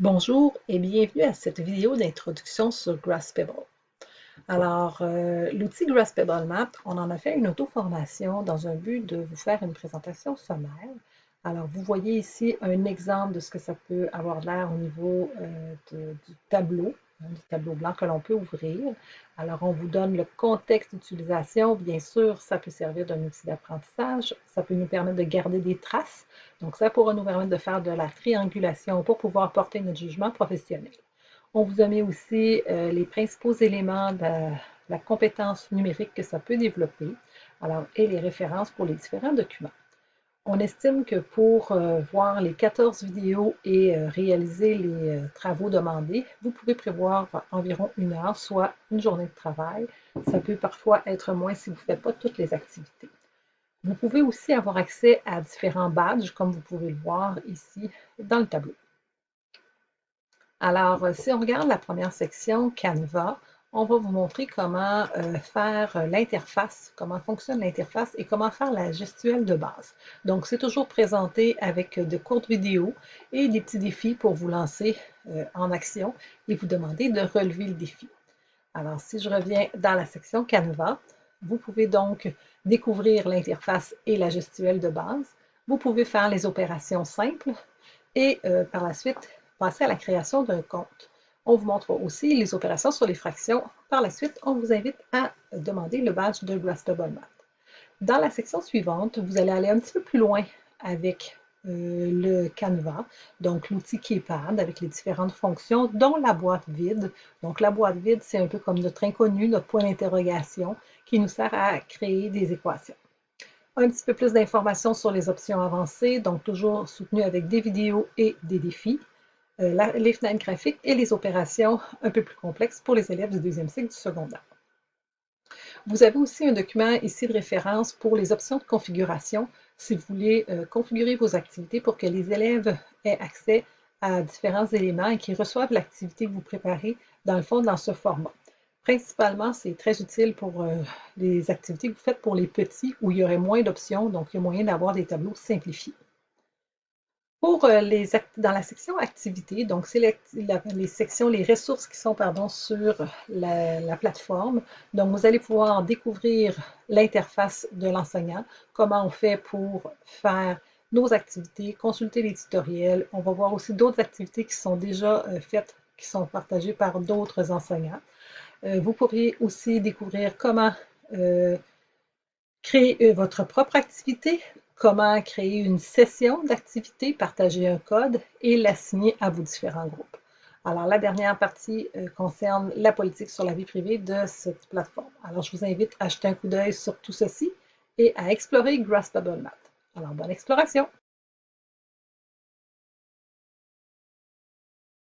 Bonjour et bienvenue à cette vidéo d'introduction sur Graspable. Alors, euh, l'outil Graspable Map, on en a fait une auto-formation dans un but de vous faire une présentation sommaire. Alors, vous voyez ici un exemple de ce que ça peut avoir l'air au niveau euh, du tableau du tableau blanc que l'on peut ouvrir. Alors, on vous donne le contexte d'utilisation. Bien sûr, ça peut servir d'un outil d'apprentissage. Ça peut nous permettre de garder des traces. Donc, ça pourra nous permettre de faire de la triangulation pour pouvoir porter notre jugement professionnel. On vous a mis aussi euh, les principaux éléments de la compétence numérique que ça peut développer, et les références pour les différents documents. On estime que pour euh, voir les 14 vidéos et euh, réaliser les euh, travaux demandés, vous pouvez prévoir environ une heure, soit une journée de travail. Ça peut parfois être moins si vous ne faites pas toutes les activités. Vous pouvez aussi avoir accès à différents badges, comme vous pouvez le voir ici dans le tableau. Alors, si on regarde la première section, Canva, on va vous montrer comment euh, faire euh, l'interface, comment fonctionne l'interface et comment faire la gestuelle de base. Donc, c'est toujours présenté avec de courtes vidéos et des petits défis pour vous lancer euh, en action et vous demander de relever le défi. Alors, si je reviens dans la section Canva, vous pouvez donc découvrir l'interface et la gestuelle de base. Vous pouvez faire les opérations simples et par la suite passer à la création d'un compte. On vous montre aussi les opérations sur les fractions. Par la suite, on vous invite à demander le badge de Grastable Math. Dans la section suivante, vous allez aller un petit peu plus loin avec euh, le Canva, donc l'outil Keypad avec les différentes fonctions, dont la boîte vide. Donc la boîte vide, c'est un peu comme notre inconnu, notre point d'interrogation, qui nous sert à créer des équations. Un petit peu plus d'informations sur les options avancées, donc toujours soutenu avec des vidéos et des défis. Euh, les fenêtres graphiques et les opérations un peu plus complexes pour les élèves du deuxième cycle du secondaire. Vous avez aussi un document ici de référence pour les options de configuration si vous voulez euh, configurer vos activités pour que les élèves aient accès à différents éléments et qu'ils reçoivent l'activité que vous préparez dans le fond dans ce format. Principalement, c'est très utile pour euh, les activités que vous faites pour les petits où il y aurait moins d'options, donc il y a moyen d'avoir des tableaux simplifiés. Pour euh, dans la section activités, donc c'est les, sections, les ressources qui sont pardon, sur la, plateforme. Donc vous allez pouvoir découvrir l'interface de l'enseignant, comment on fait pour faire nos activités, consulter les tutoriels. On va voir aussi d'autres activités qui sont déjà euh, faites, qui sont partagées par d'autres enseignants. Euh, vous pourriez aussi découvrir comment créer votre propre activité, comment créer une session d'activité, partager un code et l'assigner à vos différents groupes. Alors, la dernière partie euh, concerne la politique sur la vie privée de cette plateforme. Alors, je vous invite à jeter un coup d'œil sur tout ceci et à explorer Graspable Math. Alors, bonne exploration!